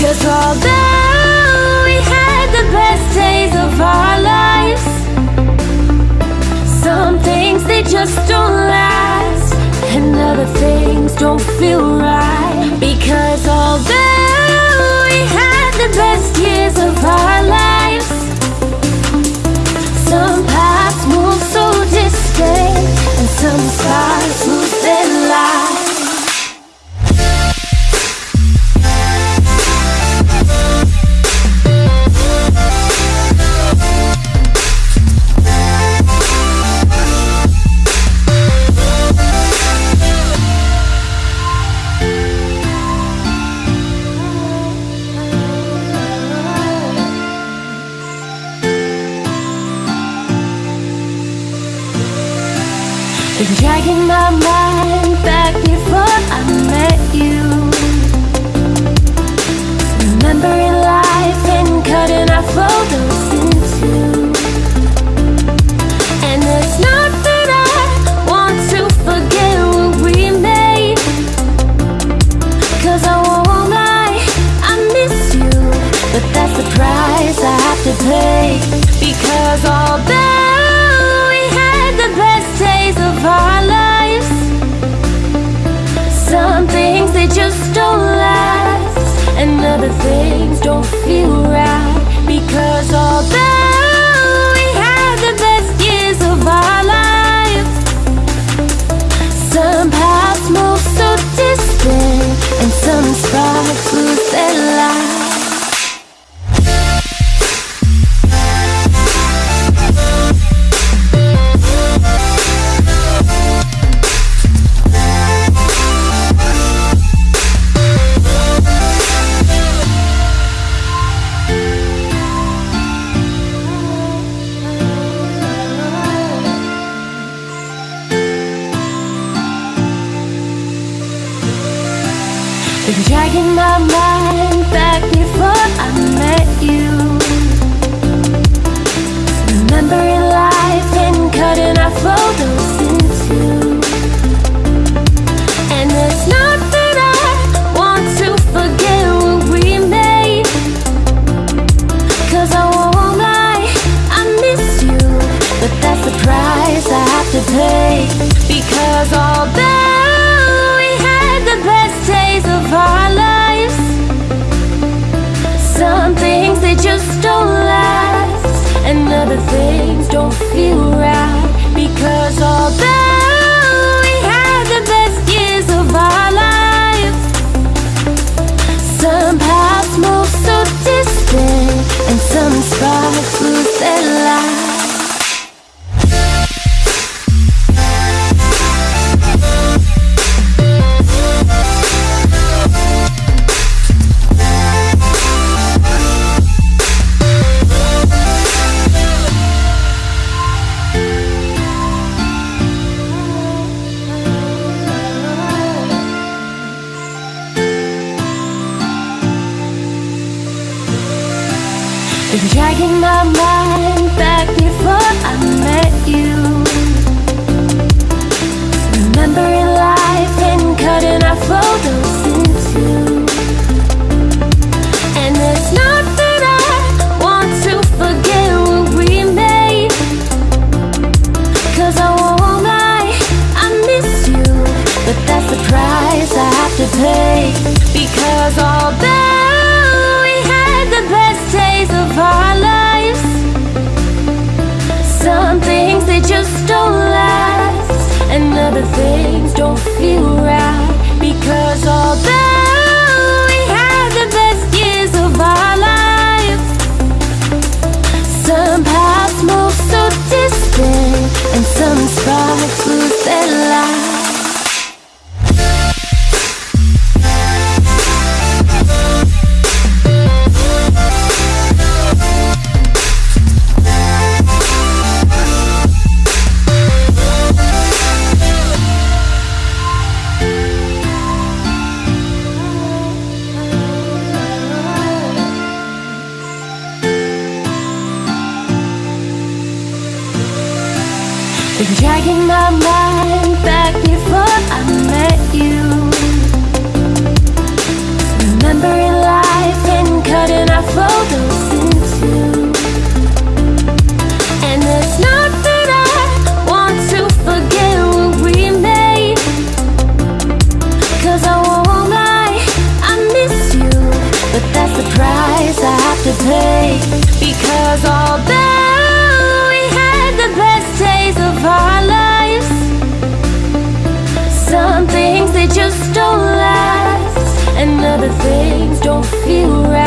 Cause although we had the best days of our lives Some things they just don't last. And other things don't feel right. Because although we had the best survive. Been dragging my mind back before I met you. don't feel right Because although we had the best years of our lives Some paths move so distant And some sparks dragging my mind back before I met you. Remembering life and cutting our flow Been dragging my mind back before I met you. Remembering life and cutting our photos in two. And it's not that I want to forget what we made. Cause I won't lie, I miss you. But that's the price I have to pay. Don't feel right.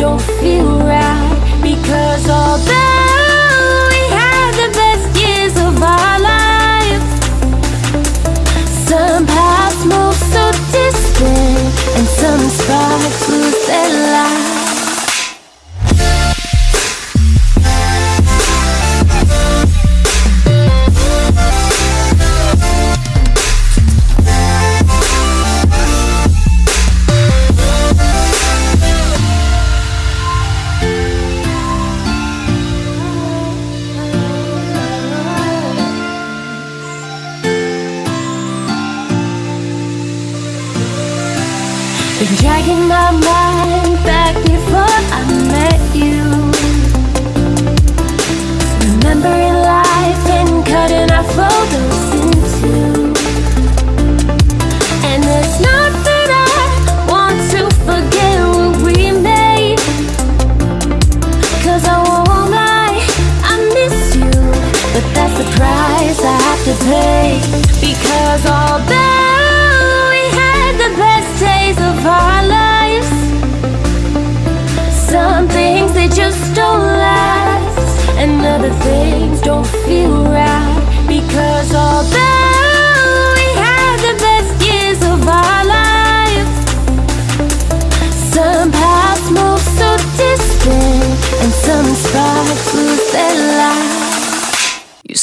Don't feel right. Dragging my mind back before I met you. Remembering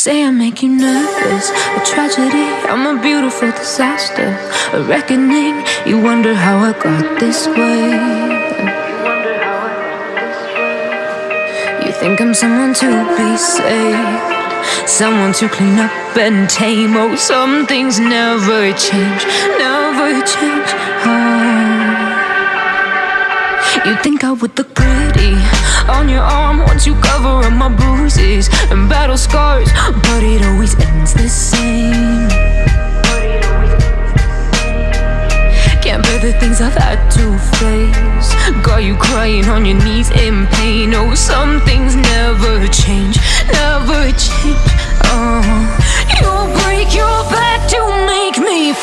say I make you nervous, a tragedy, I'm a beautiful disaster, a reckoning. You wonder how I got this way. You think I'm someone to be saved, someone to clean up and tame. Oh, some things never change, never change. Oh. You think I would look pretty on your arm once you cover up my bruises and battle scars, but it always ends the same. Can't bear the things I've had to face. Got you crying on your knees in pain. Oh, some things never change, never change. Oh, you break your back to make me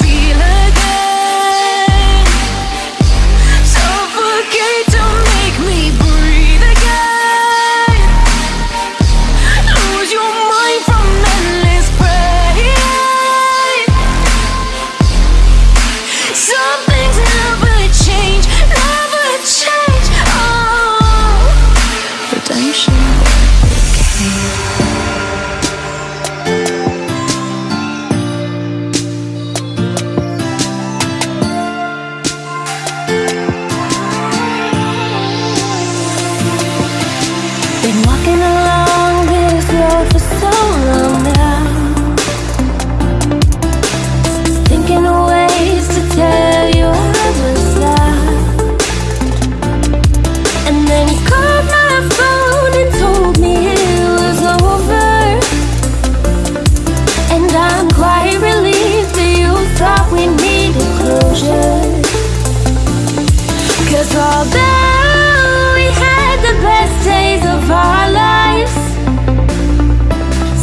Although we had the best days of our lives.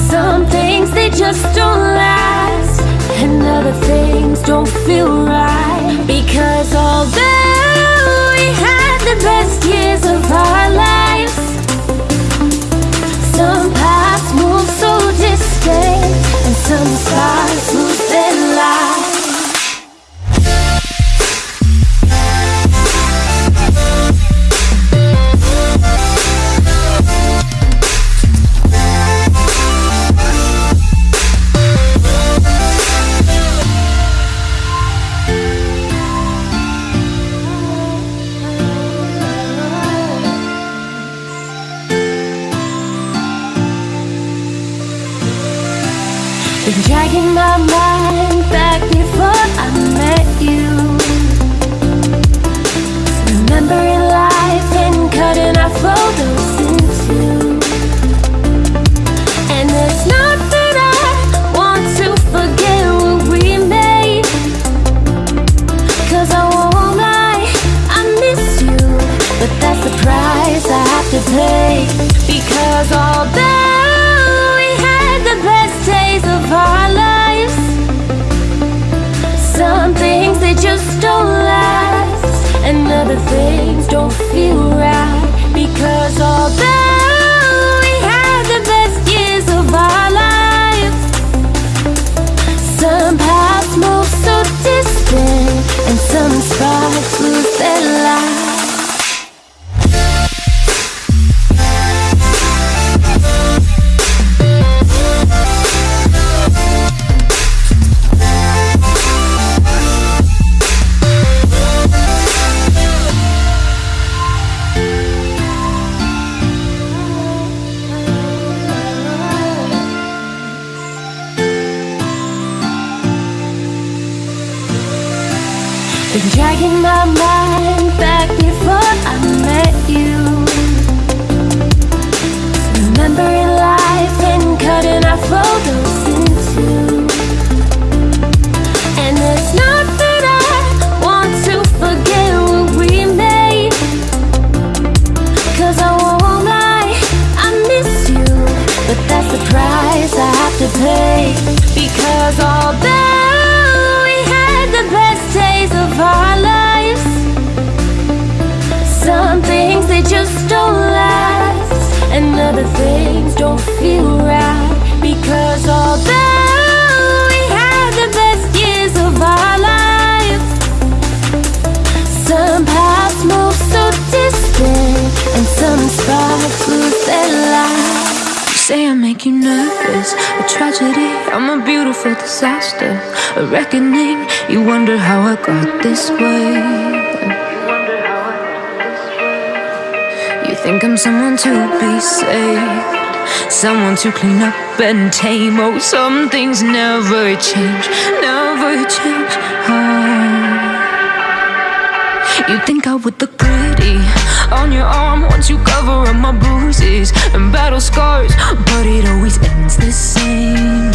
Some things they just don't last And other things don't feel right. Because although we had the best years of our lives Some paths move so distant And some stars My mind back before I met you. Don't feel right. Because although we had the best years of our lives, some paths move so distant, and some sparks lose their light. You say I make you nervous, a tragedy. I'm a beautiful disaster, a reckoning. You wonder how I got this way. You wonder how I got this way. You think I'm someone to be saved, someone to clean up and tame. Oh, some things never change, never change. Oh. You think I would look pretty on your arm once you cover up my bruises and battle scars, but it always ends the same.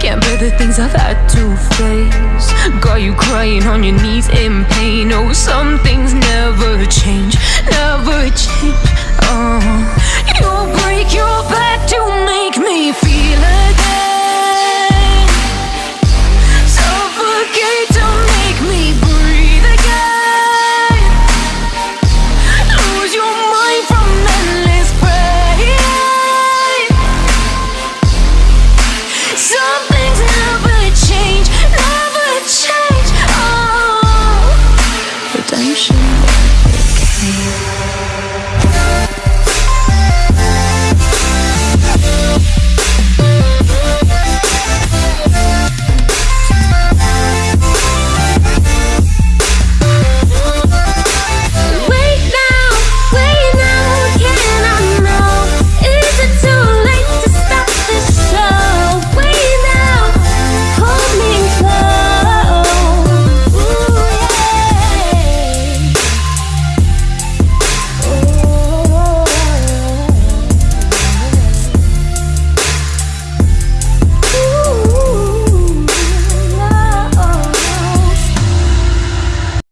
Can't bear the things I've had to face. Got you crying on your knees in pain. Oh, some things